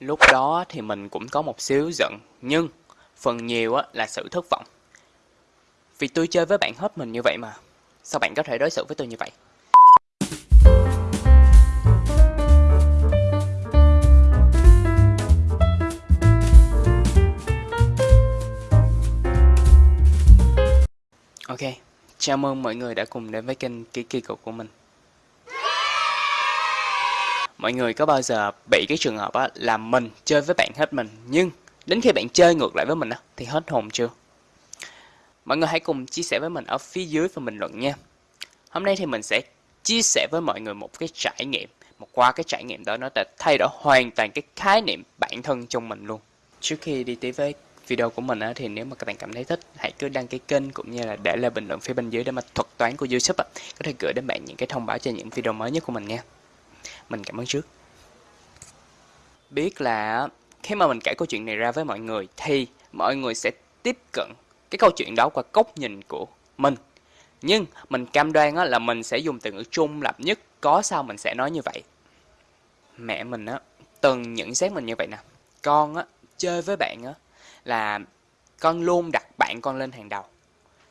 Lúc đó thì mình cũng có một xíu giận, nhưng phần nhiều là sự thất vọng. Vì tôi chơi với bạn hết mình như vậy mà, sao bạn có thể đối xử với tôi như vậy? Ok, chào mừng mọi người đã cùng đến với kênh Kiki Kỳ Cục của mình. Mọi người có bao giờ bị cái trường hợp á, là mình chơi với bạn hết mình nhưng đến khi bạn chơi ngược lại với mình á, thì hết hồn chưa? Mọi người hãy cùng chia sẻ với mình ở phía dưới phần bình luận nha. Hôm nay thì mình sẽ chia sẻ với mọi người một cái trải nghiệm mà qua cái trải nghiệm đó nó đã thay đổi hoàn toàn cái khái niệm bản thân trong mình luôn. Trước khi đi tiếp với video của mình á, thì nếu mà các bạn cảm thấy thích hãy cứ đăng ký kênh cũng như là để lại bình luận phía bên dưới để mà thuật toán của YouTube á, có thể gửi đến bạn những cái thông báo cho những video mới nhất của mình nha. Mình cảm ơn trước. Biết là khi mà mình kể câu chuyện này ra với mọi người thì mọi người sẽ tiếp cận cái câu chuyện đó qua góc nhìn của mình. Nhưng mình cam đoan là mình sẽ dùng từ ngữ trung lập nhất, có sao mình sẽ nói như vậy. Mẹ mình á từng nhận xét mình như vậy nè. Con á chơi với bạn á là con luôn đặt bạn con lên hàng đầu.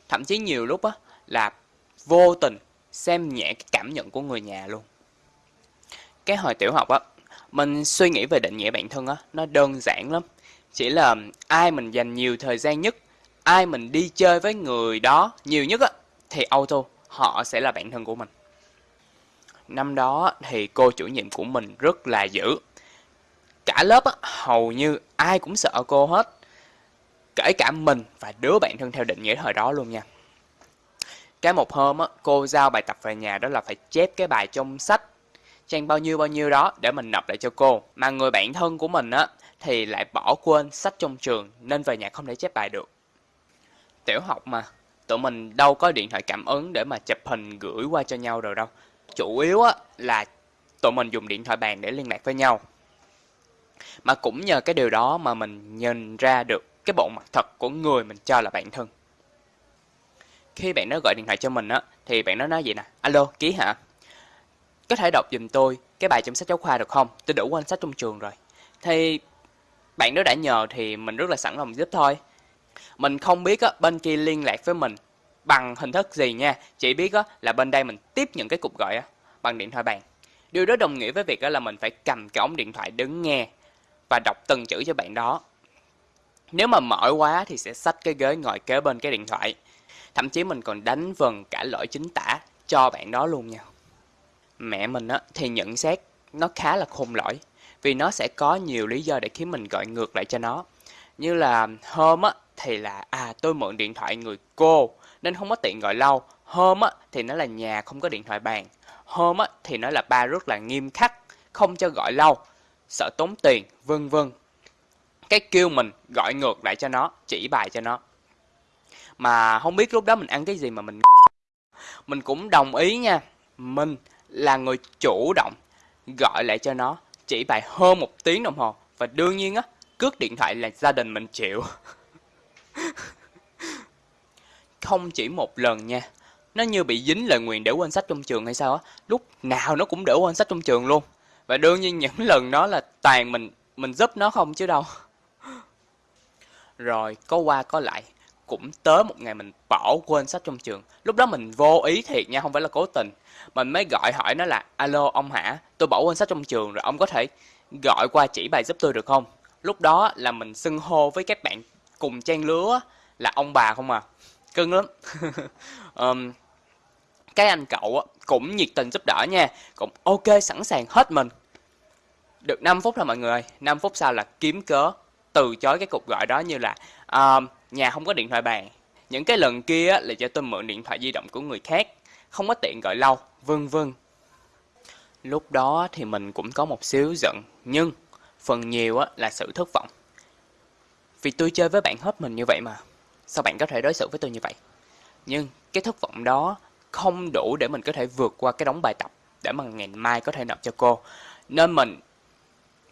Thậm chí nhiều lúc á là vô tình xem nhẹ cái cảm nhận của người nhà luôn. Cái hồi tiểu học á, mình suy nghĩ về định nghĩa bản thân á, nó đơn giản lắm. Chỉ là ai mình dành nhiều thời gian nhất, ai mình đi chơi với người đó nhiều nhất á, thì auto họ sẽ là bản thân của mình. Năm đó thì cô chủ nhiệm của mình rất là dữ. Cả lớp á, hầu như ai cũng sợ cô hết. Kể cả mình và đứa bạn thân theo định nghĩa thời đó luôn nha. Cái một hôm á, cô giao bài tập về nhà đó là phải chép cái bài trong sách trang bao nhiêu bao nhiêu đó để mình nộp lại cho cô. Mà người bạn thân của mình á thì lại bỏ quên sách trong trường nên về nhà không thể chép bài được. Tiểu học mà, tụi mình đâu có điện thoại cảm ứng để mà chụp hình gửi qua cho nhau rồi đâu. Chủ yếu á là tụi mình dùng điện thoại bàn để liên lạc với nhau. Mà cũng nhờ cái điều đó mà mình nhìn ra được cái bộ mặt thật của người mình cho là bạn thân. Khi bạn nó gọi điện thoại cho mình á, thì bạn nó nói vậy nè, alo, ký hả? Có thể đọc dùm tôi cái bài trong sách giáo khoa được không? Tôi đủ quan sách trong trường rồi. Thì bạn đó đã nhờ thì mình rất là sẵn lòng giúp thôi. Mình không biết á, bên kia liên lạc với mình bằng hình thức gì nha. Chỉ biết á, là bên đây mình tiếp nhận cái cuộc gọi á, bằng điện thoại bàn. Điều đó đồng nghĩa với việc á, là mình phải cầm cái ống điện thoại đứng nghe và đọc từng chữ cho bạn đó. Nếu mà mỏi quá thì sẽ xách cái ghế ngồi kế bên cái điện thoại. Thậm chí mình còn đánh vần cả lỗi chính tả cho bạn đó luôn nha mẹ mình á, thì nhận xét nó khá là khôn lỗi vì nó sẽ có nhiều lý do để khiến mình gọi ngược lại cho nó. Như là hôm á thì là à tôi mượn điện thoại người cô nên không có tiện gọi lâu. Hôm á thì nó là nhà không có điện thoại bàn. Hôm á thì nó là ba rất là nghiêm khắc không cho gọi lâu sợ tốn tiền vân vân. Cái kêu mình gọi ngược lại cho nó chỉ bài cho nó. Mà không biết lúc đó mình ăn cái gì mà mình mình cũng đồng ý nha mình là người chủ động gọi lại cho nó, chỉ bài hơn một tiếng đồng hồ. Và đương nhiên á cướp điện thoại là gia đình mình chịu. Không chỉ một lần nha, nó như bị dính lời nguyền để quên sách trong trường hay sao á, lúc nào nó cũng để quên sách trong trường luôn. Và đương nhiên những lần đó là toàn mình mình giúp nó không chứ đâu. Rồi, có qua có lại cũng tới một ngày mình bỏ quên sách trong trường. Lúc đó mình vô ý thiệt nha không phải là cố tình. Mình mới gọi hỏi nó là alo ông hả tôi bỏ quên sách trong trường rồi ông có thể gọi qua chỉ bài giúp tôi được không? Lúc đó là mình xưng hô với các bạn cùng trang lứa là ông bà không à. Cưng lắm. Um, cái anh cậu cũng nhiệt tình giúp đỡ nha cũng ok sẵn sàng hết mình. Được 5 phút rồi mọi người 5 phút sau là kiếm cớ từ chối cái cuộc gọi đó như là uh, nhà không có điện thoại bàn. Những cái lần kia là cho tôi mượn điện thoại di động của người khác. Không có tiện gọi lâu, vân vân. Lúc đó thì mình cũng có một xíu giận, nhưng phần nhiều là sự thất vọng. Vì tôi chơi với bạn hết mình như vậy mà. Sao bạn có thể đối xử với tôi như vậy? Nhưng cái thất vọng đó không đủ để mình có thể vượt qua cái đống bài tập để mà ngày mai có thể nộp cho cô. Nên mình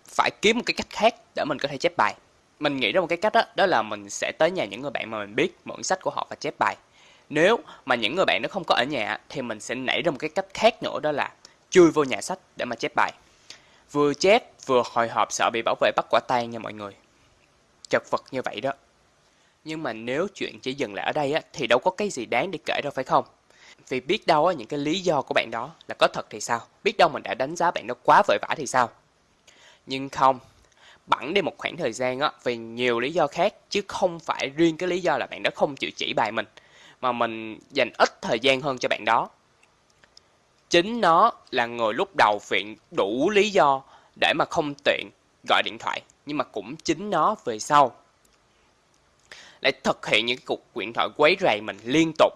phải kiếm một cái cách khác để mình có thể chép bài mình nghĩ ra một cái cách đó, đó là mình sẽ tới nhà những người bạn mà mình biết mượn sách của họ và chép bài nếu mà những người bạn nó không có ở nhà thì mình sẽ nảy ra một cái cách khác nữa đó là chui vô nhà sách để mà chép bài Vừa chép vừa hồi hộp sợ bị bảo vệ bắt quả tang nha mọi người. Chật vật như vậy đó. Nhưng mà nếu chuyện chỉ dừng lại ở đây á, thì đâu có cái gì đáng để kể đâu phải không? Vì biết đâu á, những cái lý do của bạn đó là có thật thì sao? Biết đâu mình đã đánh giá bạn đó quá vội vã thì sao? Nhưng không, bẵng đi một khoảng thời gian á, vì nhiều lý do khác chứ không phải riêng cái lý do là bạn đó không chịu chỉ bài mình mà mình dành ít thời gian hơn cho bạn đó. Chính nó là người lúc đầu viện đủ lý do để mà không tiện gọi điện thoại nhưng mà cũng chính nó về sau lại thực hiện những cuộc điện thoại quấy rầy mình liên tục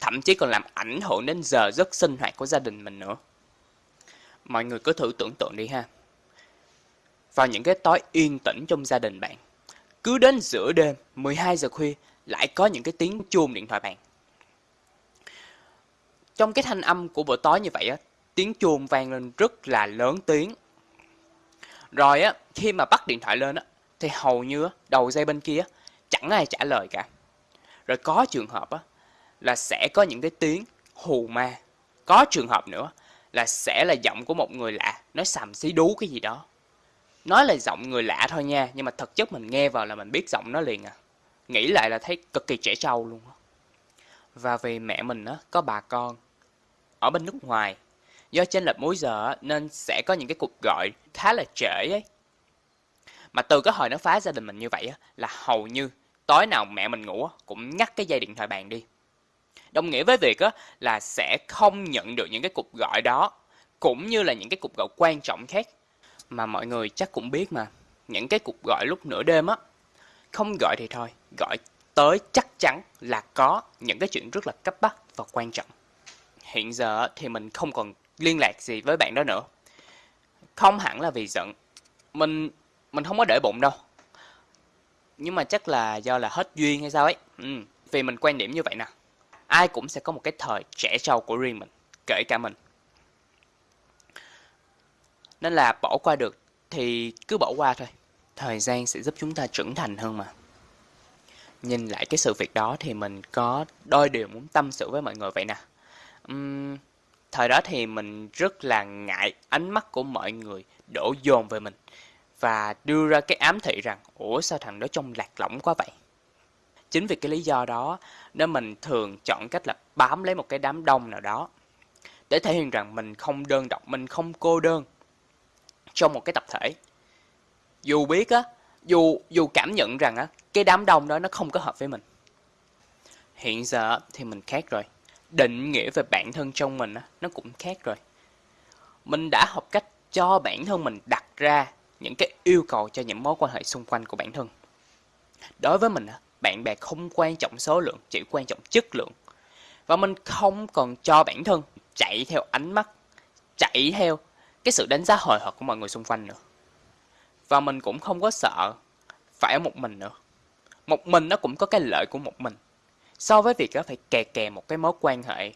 thậm chí còn làm ảnh hưởng đến giờ giấc sinh hoạt của gia đình mình nữa mọi người cứ thử tưởng tượng đi ha vào những cái tối yên tĩnh trong gia đình bạn. Cứ đến giữa đêm 12 giờ khuya, lại có những cái tiếng chuông điện thoại bạn trong cái thanh âm của buổi tối như vậy á, tiếng chuông vang lên rất là lớn tiếng. Rồi á, khi mà bắt điện thoại lên á, thì hầu như á, đầu dây bên kia chẳng ai trả lời cả. Rồi có trường hợp á, là sẽ có những cái tiếng hù ma. Có trường hợp nữa là sẽ là giọng của một người lạ nói xàm xí đú cái gì đó nói là giọng người lạ thôi nha, nhưng mà thực chất mình nghe vào là mình biết giọng nó liền à. Nghĩ lại là thấy cực kỳ trẻ trâu luôn và vì mẹ mình á, có bà con ở bên nước ngoài, do trên lệch múi giờ nên sẽ có những cái cuộc gọi khá là trễ ấy. Mà từ cái hồi nó phá gia đình mình như vậy á, là hầu như tối nào mẹ mình ngủ cũng ngắt cái dây điện thoại bàn đi. Đồng nghĩa với việc á, là sẽ không nhận được những cái cuộc gọi đó, cũng như là những cái cuộc gọi quan trọng khác mà mọi người chắc cũng biết mà. Những cái cuộc gọi lúc nửa đêm á, không gọi thì thôi, gọi tới chắc chắn là có những cái chuyện rất là cấp bách và quan trọng. Hiện giờ thì mình không còn liên lạc gì với bạn đó nữa. Không hẳn là vì giận, mình mình không có để bụng đâu. Nhưng mà chắc là do là hết duyên hay sao ấy. Ừ. vì mình quan điểm như vậy nè. Ai cũng sẽ có một cái thời trẻ trâu của riêng mình, kể cả mình nên là bỏ qua được thì cứ bỏ qua thôi. Thời gian sẽ giúp chúng ta trưởng thành hơn mà. Nhìn lại cái sự việc đó thì mình có đôi điều muốn tâm sự với mọi người vậy nè. Uhm, thời đó thì mình rất là ngại ánh mắt của mọi người đổ dồn về mình và đưa ra cái ám thị rằng ủa sao thằng đó trông lạc lõng quá vậy? Chính vì cái lý do đó nên mình thường chọn cách là bám lấy một cái đám đông nào đó để thể hiện rằng mình không đơn độc mình không cô đơn trong một cái tập thể. Dù biết á, dù dù cảm nhận rằng á, cái đám đông đó nó không có hợp với mình. Hiện giờ thì mình khác rồi. Định nghĩa về bản thân trong mình á, nó cũng khác rồi. Mình đã học cách cho bản thân mình đặt ra những cái yêu cầu cho những mối quan hệ xung quanh của bản thân. Đối với mình bạn bè không quan trọng số lượng, chỉ quan trọng chất lượng. Và mình không còn cho bản thân chạy theo ánh mắt, chạy theo cái sự đánh giá hồi hộp của mọi người xung quanh nữa. Và mình cũng không có sợ phải ở một mình nữa. Một mình nó cũng có cái lợi của một mình. So với việc phải kè kè một cái mối quan hệ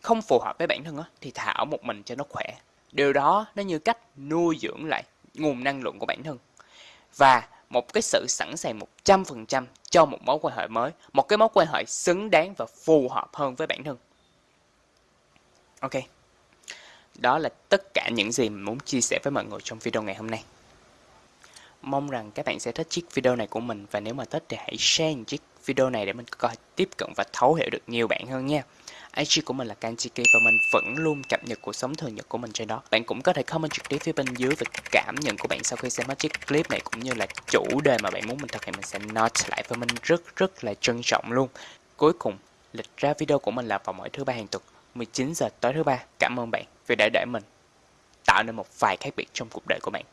không phù hợp với bản thân thì thả ở một mình cho nó khỏe. Điều đó nó như cách nuôi dưỡng lại nguồn năng lượng của bản thân. Và một cái sự sẵn sàng 100% cho một mối quan hệ mới, một cái mối quan hệ xứng đáng và phù hợp hơn với bản thân. Ok. Đó là tất cả những gì mình muốn chia sẻ với mọi người trong video ngày hôm nay. Mong rằng các bạn sẽ thích chiếc video này của mình và nếu mà thích thì hãy share chiếc video này để mình có tiếp cận và thấu hiểu được nhiều bạn hơn nha. IG của mình là Kanchiki và mình vẫn luôn cập nhật cuộc sống thường nhật của mình trên đó. Bạn cũng có thể comment trực tiếp phía bên dưới về cảm nhận của bạn sau khi xem hết chiếc clip này cũng như là chủ đề mà bạn muốn mình thực hiện mình sẽ note lại với mình rất rất là trân trọng luôn. Cuối cùng, lịch ra video của mình là vào mỗi thứ ba hàng tuần 19 giờ tối thứ ba. Cảm ơn bạn vì đã để mình tạo nên một vài khác biệt trong cuộc đời của bạn.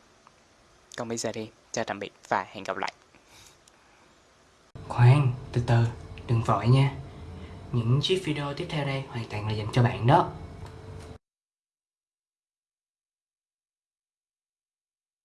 Còn bây giờ đi, chào tạm biệt và hẹn gặp lại. Khoan, từ từ, đừng vội nha những chiếc video tiếp theo đây hoàn toàn là dành cho bạn đó